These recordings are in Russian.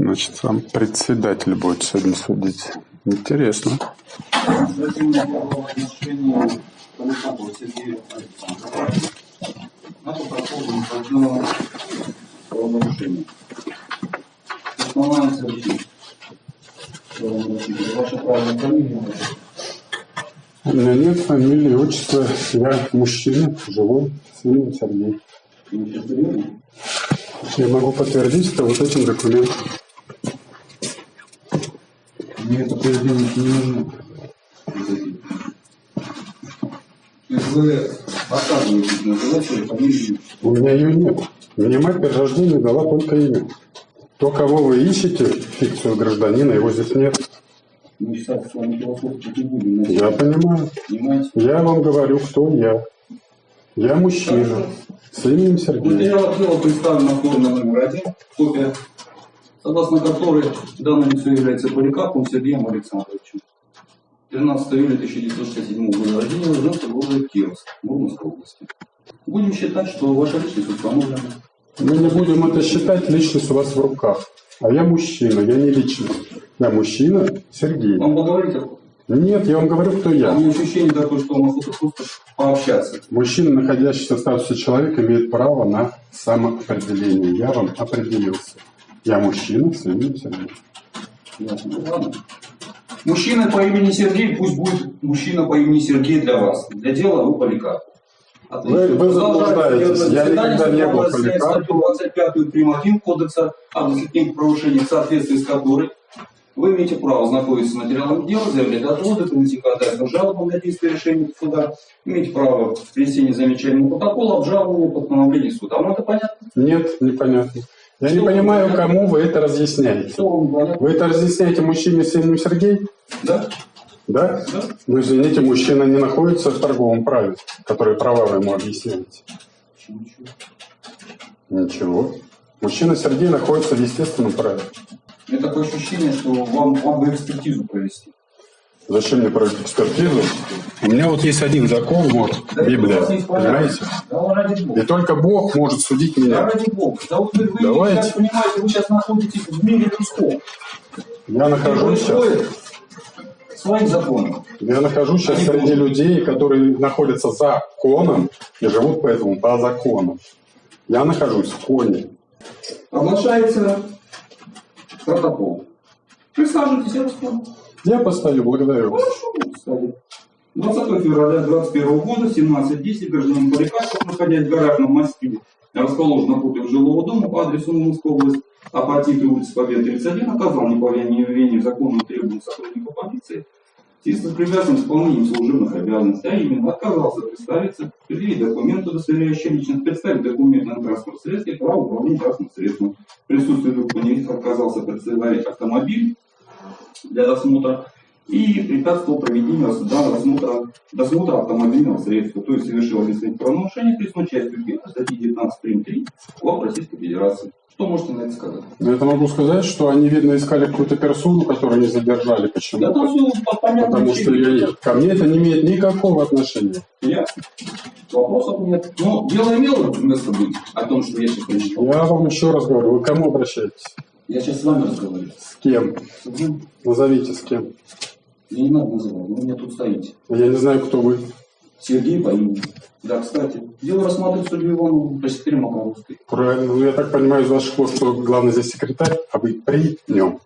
Значит, сам председатель будет сегодня судить. Интересно. У меня нет фамилии, отчества. Я мужчина, живой, сын Сергей. Я могу подтвердить это вот этим документом. Мне это поведение не нужно. То есть вы отказываетесь называть свою фамилию У меня ее нет. Мне мать при рождении дала только имя. То, кого вы ищете, фикцию гражданина, его здесь нет. Мы сейчас с вами философствовать не будем. Я понимаю. Понимаете? Я вам говорю, кто я. Я мужчина с именем Сергей. Материал дела представлен на форме номер один, копия, согласно которой данное лицо является Поликаповым Сергеем Александровичем. 13 июля 1967 года рождения, женский город Кировск, Мурманской области. Будем считать, что ваша личность установлена. Мы не будем это считать, личность у вас в руках. А я мужчина, я не личность. Я мужчина Сергей. Вам поговорить? Нет, я вам говорю, кто У я. меня ощущение такое, что вам охота просто пообщаться. Мужчина, находящийся в статусе человека, имеет право на самоопределение. Я вам определился. Я мужчина с именем Сергей. Ясно. Ну, ладно. Мужчина по имени Сергей, пусть будет мужчина по имени Сергей для вас. Для дела вы Поликарп. Вы- вы заблуждаетесь. Я никогда не был Поликарпом. Статью 25 прим. 1 Кодекса о административных правонарушениях, в соответствии с которой вы имеете право знакомиться с материалом дела, заявлять отводы, принести ходатайство жалобам на действие решения суда, имеете право внесения замечательного протокола, обжалования, постановления суда. Вам это понятно? Нет, непонятно. Я не понимаю, кому вы это разъясняете. Вы это разъясняете мужчине с именем Сергей? Да? Да? Да? Ну, извините, мужчина не находится в торговом праве, которые права вы ему объясняете. Ничего. Ничего. Мужчина Сергей находится в естественном праве. У меня такое ощущение, что вам, вам бы экспертизу провести. Зачем мне проводить экспертизу? У меня вот есть один закон, вот, Библия, понимаете? И только Бог может судить меня. ради бога. Да вот вы, вы Давайте. сейчас понимаете, вы сейчас находитесь в мире людском. Я нахожусь сейчас, своим законом. я нахожусь сейчас Они среди будут. людей, которые находятся за законом и живут поэтому по закону. Я нахожусь в коне. Оглашается протокол. Присаживайтесь, я вас понял. Я постою, благодарю вас. Хорошо, кстати. 20 февраля 2021 года, 17.10, гражданин Поликарпов, находясь в гаражном массиве, расположен напротив жилого дома по адресу Мурманская область, апатиты улицы Победы 31, оказал неповиновение законным требованиям сотрудников полиции в связи с препятствием исполнением служебных обязанностей, а именно отказался представиться, предъявить документы, удостоверяющие личность, представить документы на транспорт средстве, право управления транспортным средством. В присутствии двух отказался представить автомобиль для досмотра и препятствовал проведению досмотра, досмотра автомобильного средства, то есть совершил административное правонарушение, присутствует частью 1 статьи 19 прим. 3 КОАП Российской Федерации. Что можете на это сказать? Но это могу сказать, что они, видно, искали какую-то персону, которую не задержали. Почему? Да там все по понятным Потому что я нет. Ко мне это не имеет никакого отношения. Ясно. Вопросов нет. Но дело имело место быть о том, что я сейчас прочитал. Я вам еще раз говорю, вы к кому обращаетесь? Я сейчас с вами разговариваю. С кем? Мгм. Назовите с кем. Мне не надо называть, вы меня тут стоите. Я не знаю, кто вы. Сергей имени. Да, кстати. Дело рассматривает судью Иванову по секретаре Макаровской. Правильно. Ну, я так понимаю из ваших слов, что главный здесь секретарь, а вы при нем.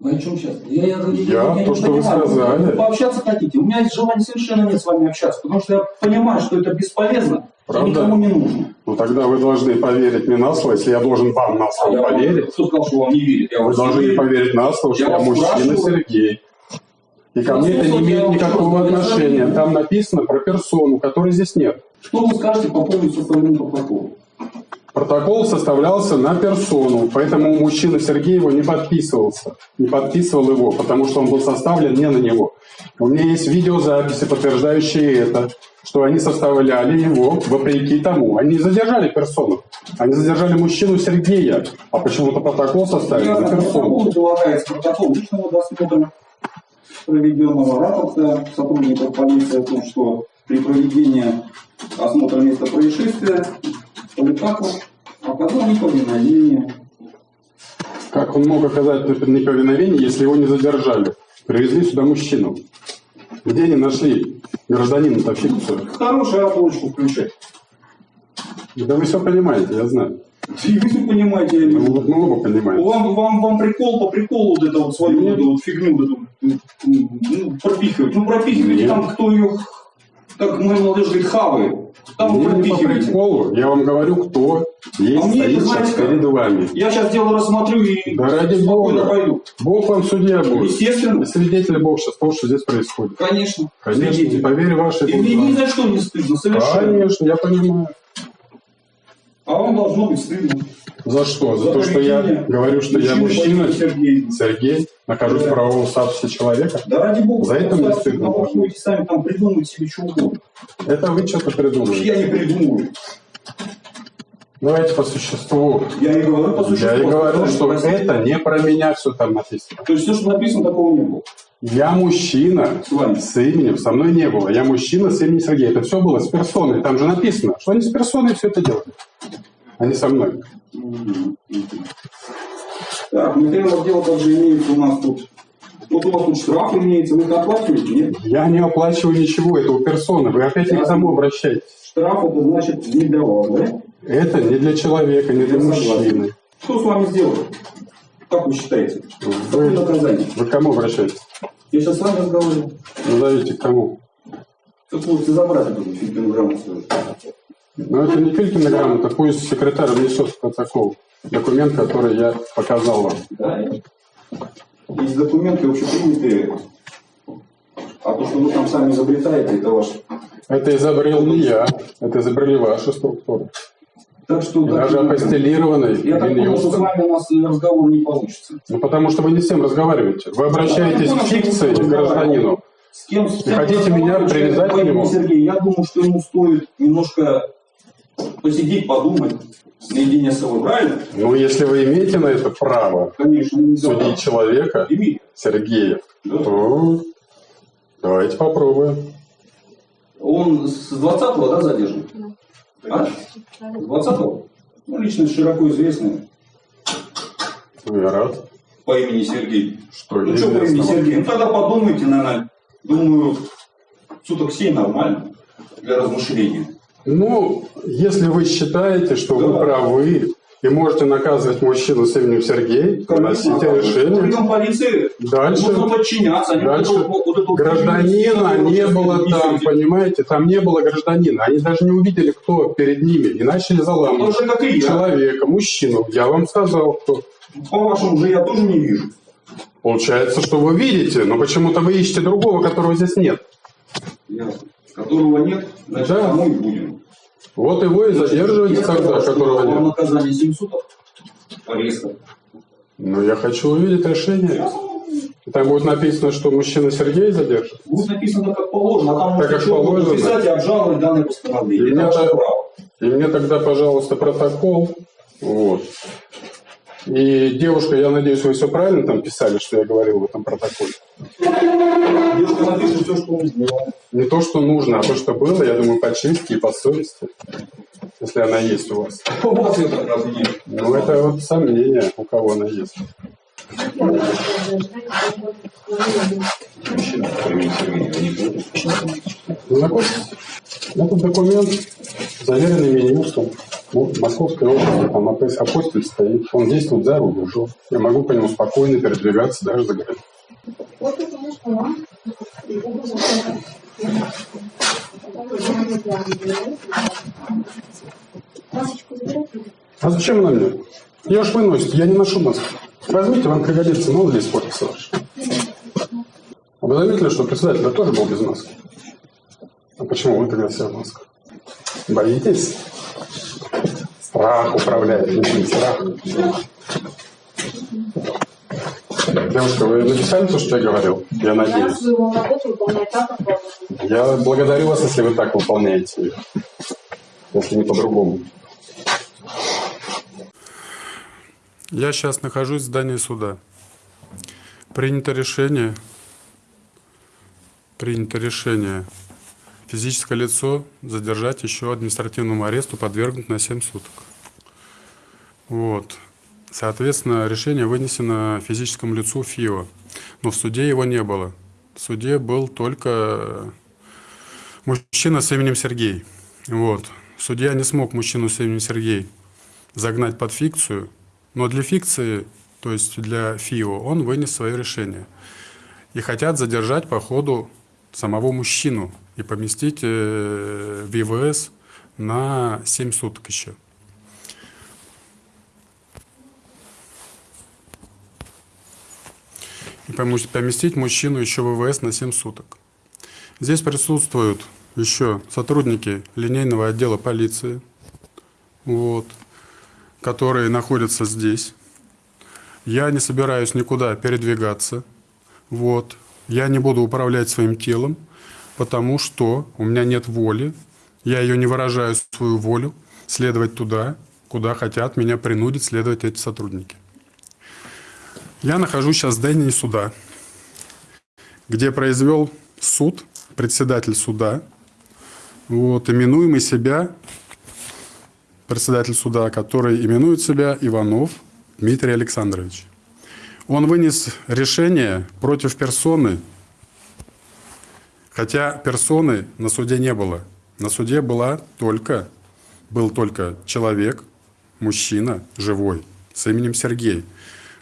Вы о чем сейчас? Я, я, Я не то, что вы понимаю. сказали. Вы пообщаться хотите? У меня есть желания совершенно нет с вами общаться, потому что я понимаю, что это бесполезно Правда? никому не нужно. Ну, тогда вы должны поверить мне на слово. Если я должен вам на А слово я вам- поверить, Кто сказал, что вам не верит? Я вы должны верю. поверить на слово, что Я я мужчина спрашиваю. Сергей. И ко мне это не я имеет никакого отношения. Там написано про персону, которой здесь нет. Что вы скажете по поводу составления протокола? Протокол составлялся на персону, поэтому мужчина Сергей его не подписывался, не подписывал его, потому что он был составлен не на него. У меня есть видеозаписи, подтверждающие это, что они составляли его вопреки тому. Они задержали персону, они задержали мужчину Сергея, а почему-то протокол составили на персону. Протокол личного досмотра проведенного рапорта сотрудников полиции о том, что при проведении осмотра места происшествия Поликаков оказал неповиновение Как он мог оказать неповиновение, если его не задержали? Привезли сюда мужчину. Где они нашли гражданина-то фикцию? Хорошую оболочку включать. Да вы все понимаете, я знаю. И вы не понимаете, я не Ну, мы оба понимаем. Вам, вам, вам прикол по приколу вот это вот свою вот вот фигню вот эту, ну, пропихивать. Ну, пропихивайте Нет. там, кто ее, как мой молодежь говорит, хавает. Там Мне не по приколу, я вам говорю, кто есть А мне стоит знаете перед вами. Я сейчас дело рассмотрю и Да ради Бога. пойду. Бог вам судья будет. Естественно. Свидетель Бог сейчас того, что здесь происходит. Конечно. Конечно, Свидетель. поверь вашей И мне ни за что не стыдно, совершенно. Конечно, я понимаю. А вам должно быть стыдно. За что? За, За то, что я говорю, что я мужчина, Сергей. Сергей, нахожусь в правовом статусе человека. Да ради бога. За это мне стыдно вы будете сами там придумывать себе что угодно. Это вы что-то придумали. Я не придумываю. Давайте по существу. Я и говорю по существу. Я и говорю, что Простите. это не про меня все там написано. То есть все, что написано, такого не было. Я мужчина С вами. с именем, со мной не было. Я мужчина с именем Сергей. Это все было с персоной. Там же написано, что они с персоной все это делают, а не со мной. Так, материалов дела также имеется у нас тут. Вот у вас тут штраф имеется, вы их оплачиваете, нет? Я не оплачиваю ничего, это у персоны. Вы опять не к тому обращаетесь. Штраф это значит не для вас, да? Это не для человека, не для Я согласен. мужчины. Что с вами сделали? Как вы считаете? Какое Вы, наказание? вы к кому обращаетесь? Я сейчас с вами разговариваю. Назовите к кому. Как можете забрать эту фильтограмму свою? Но это не Филькина грамота, пусть секретарь внесет в протокол документ, который я показал вам. Да. Есть документы общепринятые, а то, что вы там сами изобретаете, это ваш. Это изобрел не я, это изобрели ваши структуры. Так что И даже апостелированный Я так понял, что с вами у нас разговор не получится. Ну, потому что вы не с тем разговариваете. Вы обращаетесь к фикции, к гражданину. С кем, с кем хотите меня привязать к нему? Сергей, я думаю, что ему стоит немножко посидеть, подумать наедине с собой, правильно? Ну, если вы имеете на это право Конечно, не судить человека, Имеет. Сергея, Да. то давайте попробуем. Он с 20-го, да, задержан? А? С 20-го? Ну, личность широко известная Ну, я рад. по имени Сергей. Что Ну, что по имени. Сергей? Ну, тогда подумайте, наверное, думаю, суток 7 нормально для размышления. Ну, если вы считаете, что Да. вы правы и можете наказывать мужчину с именем Сергей, выносите решение. Полиции, Дальше. нужно подчиняться. Они Дальше. вот эту- Гражданина не было там, эту- понимаете? Там не было гражданина. Они даже не увидели, кто перед ними. И начали заламывать Тоже как и я. человека, мужчину. Я вам сказал, кто. По-вашему же я тоже не вижу. Получается, что вы видите, но почему-то вы ищете другого, которого здесь нет. Ясно. Которого нет, значит, Да. тому и будем. Вот его и задерживайте Я тогда, сказал, которого нет. наказание 7 суток. Резко. Но я хочу увидеть решение. И Там будет написано, что мужчина Сергей задержит. Будет написано как положено, а там Так, как положено. написать и обжаловать данное И постановление. мне Это ваше так- право. И мне тогда, пожалуйста, протокол. Вот. И девушка, я надеюсь, вы все правильно там писали, что я говорил в этом протоколе. Девушка напишет все, что сделал. Не то, что нужно, а то, что было, я думаю, по чести и по совести, если она есть у вас. У вас ее как раз нет. Ну, это вот сомнение, у кого она есть. Знакомьтесь, этот документ, заверенный Минюстом ну, Московской области, там апос- апостиль стоит, он действует за рубежом. Я могу по нему спокойно передвигаться даже за границу. Вот это наш план. Масочку. А зачем она мне? Ее ж выносит, я не ношу маску. Возьмите, вам пригодится, мало ли испортится ваш. Вы заметили, что председатель тоже был без маски? А почему вы тогда все в масках? Боитесь? Страх управляет, людьми, страх. Девушка, вы написали то, что я говорил? Я надеюсь. Я благодарю вас, если вы так выполняете. Если не по-другому. Я сейчас нахожусь в здании суда. Принято решение. Принято решение. Физическое лицо задержать еще административному аресту, подвергнуть на 7 суток. Вот. Соответственно, решение вынесено физическому лицу ФИО. Но в суде его не было. В суде был только мужчина с именем Сергей. Вот. Судья не смог мужчину с именем Сергей загнать под фикцию, но для фикции, то есть для ФИО, он вынес свое решение. И хотят задержать по ходу самого мужчину и поместить э, в ИВС на 7 суток еще. Поместить мужчину еще в ИВС на 7 суток. Здесь присутствуют еще сотрудники линейного отдела полиции, вот, которые находятся здесь. Я не собираюсь никуда передвигаться. Вот. Я не буду управлять своим телом, потому что у меня нет воли. Я ее не выражаю свою волю следовать туда, куда хотят меня принудить следовать эти сотрудники. Я нахожусь сейчас в здании суда, где произвел суд, председатель суда, вот, именуемый себя, председатель суда, который именует себя Иванов Дмитрий Александрович. Он вынес решение против персоны, хотя персоны на суде не было. На суде была только, был только человек, мужчина, живой, с именем Сергей,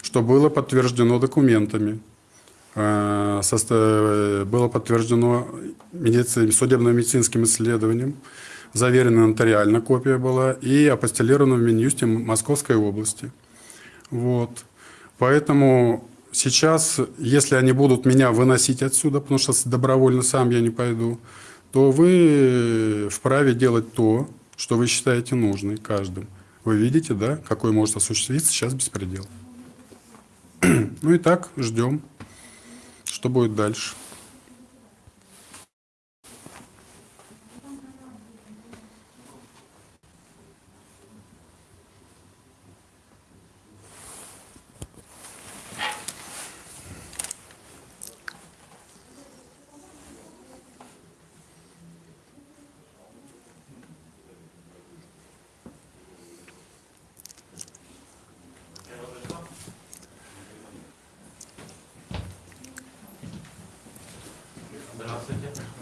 что было подтверждено документами, э, состо- было подтверждено медици- судебно-медицинским исследованием, заверена нотариально копия была и апостелирована в Минюсте Московской области. Вот. Поэтому сейчас, если они будут меня выносить отсюда, потому что добровольно сам я не пойду, то вы вправе делать то, что вы считаете нужным каждым. Вы видите, да, какой может осуществиться сейчас беспредел. Ну и так, ждем, что будет дальше.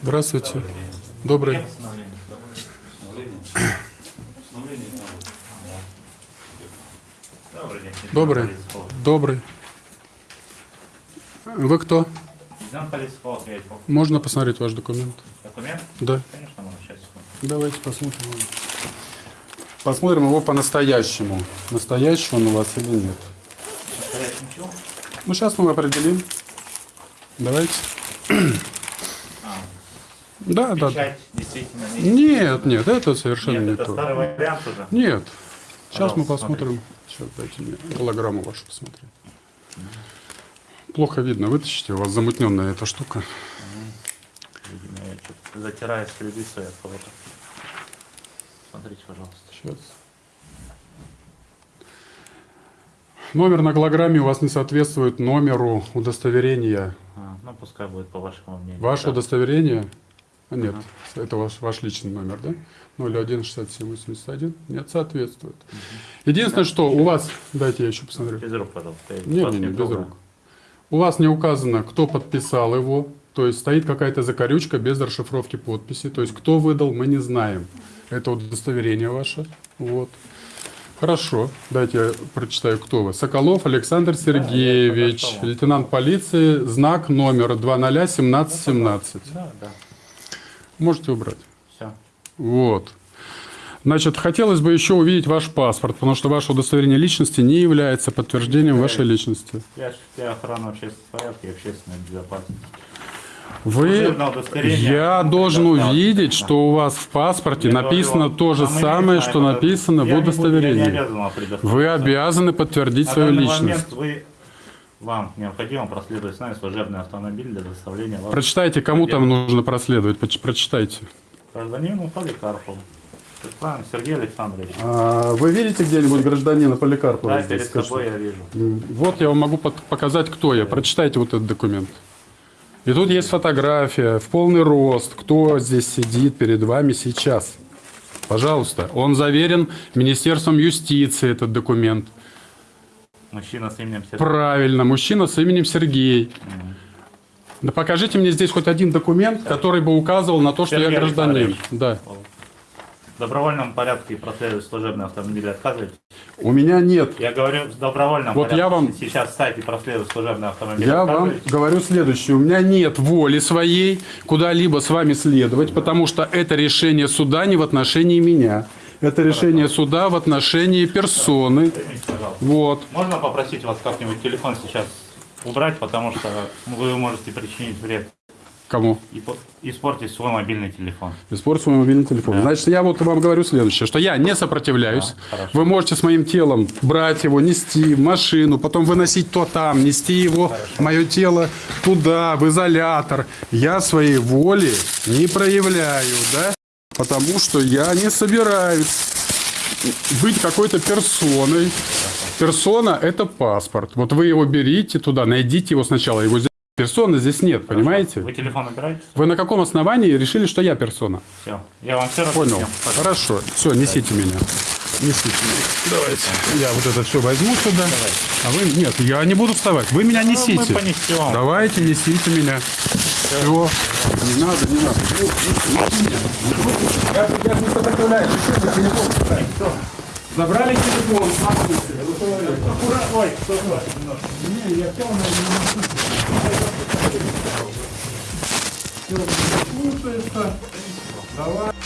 Здравствуйте. Добрый. Добрый день. Добрый. Добрый. Вы кто? Можно посмотреть ваш документ? Документ? Да. Конечно, можно. Сейчас. Давайте посмотрим. Посмотрим его по-настоящему. Настоящий он у вас или нет. Ну, сейчас мы определим. Давайте. Да, да. действительно не... Нет, нет, это совершенно Нет, не это то. старый вариант уже. Нет. Сейчас мы посмотрим. Сейчас дайте мне голограмму вашу посмотреть. Плохо видно. Вытащите, у вас замутненная эта штука. Видимо, я что-то затираю следы свои от кого-то. Смотрите, пожалуйста. Сейчас. Номер на голограмме у вас не соответствует номеру удостоверения. А, ну, пускай будет по вашему мнению. Ваше Да. удостоверение? Нет, это ваш, ваш личный номер, да? 016781? Нет, соответствует. Единственное, что у вас... Дайте я еще посмотрю. Без рук, пожалуйста. я Не, вас не, без рук. У вас не указано, кто подписал его, то есть стоит какая-то закорючка без расшифровки подписи, то есть кто выдал, мы не знаем. Это удостоверение ваше. Вот. Хорошо, дайте я прочитаю, кто вы. Соколов Александр Сергеевич, что. лейтенант полиции, знак номер 201717. Да, да. Можете убрать. Все. Вот. Значит, хотелось бы еще увидеть ваш паспорт, потому что ваше удостоверение личности не является подтверждением вашей личности. Я для охраны общественного порядка и общественной безопасности. Вы, я должен увидеть, что у вас в паспорте Я написано говорю, то же а самое, что написано Я в Я удостоверении. Вы обязаны подтвердить свою личность. вы, вам необходимо проследовать с нами служебный автомобиль для доставления вас Прочитайте, кому там нужно проследовать. Прочитайте. гражданину Поликарпову. Правильно, Сергей Александрович. А вы видите где-нибудь гражданина Поликарпова Да, здесь? перед Скажите. собой я вижу. Вот я вам могу показать, кто я. Прочитайте вот этот документ. И тут есть фотография в полный рост, кто здесь сидит перед вами сейчас. Пожалуйста. Он заверен Министерством юстиции, этот документ. Мужчина с именем Сергей. Правильно, мужчина с именем Сергей. Да покажите мне здесь хоть один документ, который бы указывал на то, что я Сергей гражданин. Да. В добровольном порядке проследовать служебный автомобиль отказываете? У меня нет. Я говорю, в добровольном Вот порядке. я вам- Сейчас ставьте проследовать служебный автомобиль. Я вам говорю следующее. У меня нет воли своей куда-либо с вами следовать, потому что это решение суда не в отношении меня. Это решение суда в отношении персоны. Вот. Можно попросить вас как-нибудь телефон сейчас убрать, потому что вы можете причинить вред Кому? испортить свой мобильный телефон. Испортить свой мобильный телефон. Да. Значит, я вот вам говорю следующее, что я не сопротивляюсь. Да, хорошо. Вы можете с моим телом брать его, нести в машину, потом выносить то там, нести его, мое тело туда, в изолятор. Я своей воли не проявляю, да? Потому что я не собираюсь быть какой-то персоной. Персона – это паспорт. Вот вы его берите туда, найдите его сначала. Его здесь персоны здесь нет, понимаете? Вы телефон убираете? Вы на каком основании решили, что я персона? Все. Я вам все Понял. разъяснил. Хорошо. Все, несите меня. Несите меня. Давайте. Я вот это все возьму сюда. А вы... Нет, я не буду вставать. Вы меня Ну, несите. мы понесем. Давайте, несите меня. Все. Не надо, не надо. Я, я не сопротивляюсь. Телефон. Всё. Забрали телефон. Аккуратно. Ой, такое? Немножко. Не, я все, Слушается. Давай.